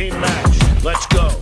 Team match. Let's go.